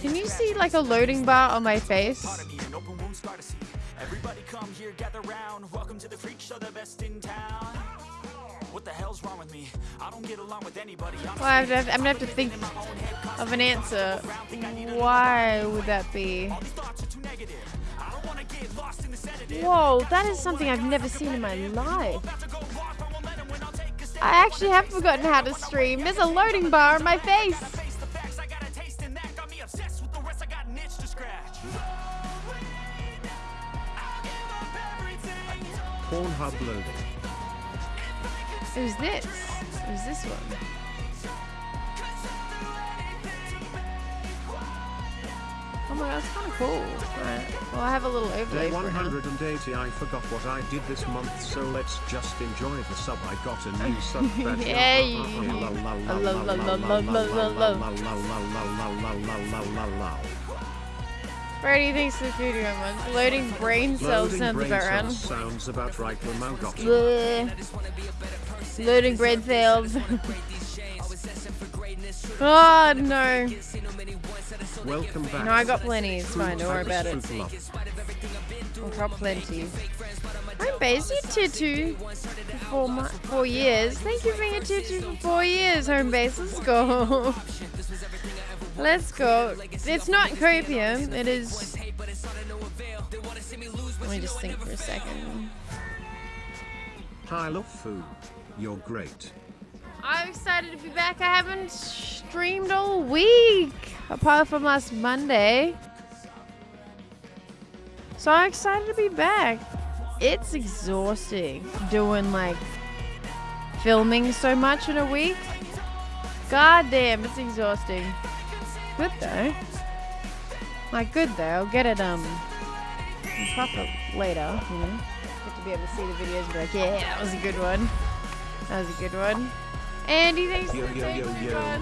Can you see like a loading bar on my face? Everybody come here, gather round. Welcome to the freak show, the best in town. What the hell's wrong with me? I don't get along with anybody. I'm Well, I have to have, I'm gonna have to think of an answer. Why would that be? Whoa, that is something I've never seen in my life. I actually have forgotten how to stream. There's a loading bar on my face. Pornhub loading. Who's this? Who's this one? Oh my god, that's kind of cool. Well, I have a little overlay Day for it now. 180 I forgot what I did this month so let's just enjoy the sub I got a new sub badge. Yeah, you-. Brady thinks the food you want. Loading brain cells Loading sounds brain about right. sounds about right Ramo got it. Loading brain cells. oh no. Welcome back. No, I got plenty. It's fine. Don't worry about it. I got plenty. I'm tier 2 for four, four years. Thank you for being a 2 for four years, home base. Let's go. Let's go. It's not copium. It is... Let me just think for a second. I love food. You're great. I'm excited to be back. I haven't streamed all week, apart from last Monday. So I'm excited to be back. It's exhausting doing like filming so much in a week. God damn, it's exhausting. Good though. Like good though. I'll get it um proper later, you know. Get to be able to see the videos and be like, yeah, that was a good one. That was a good one. Andy, thanks Yo, for the yo, yo.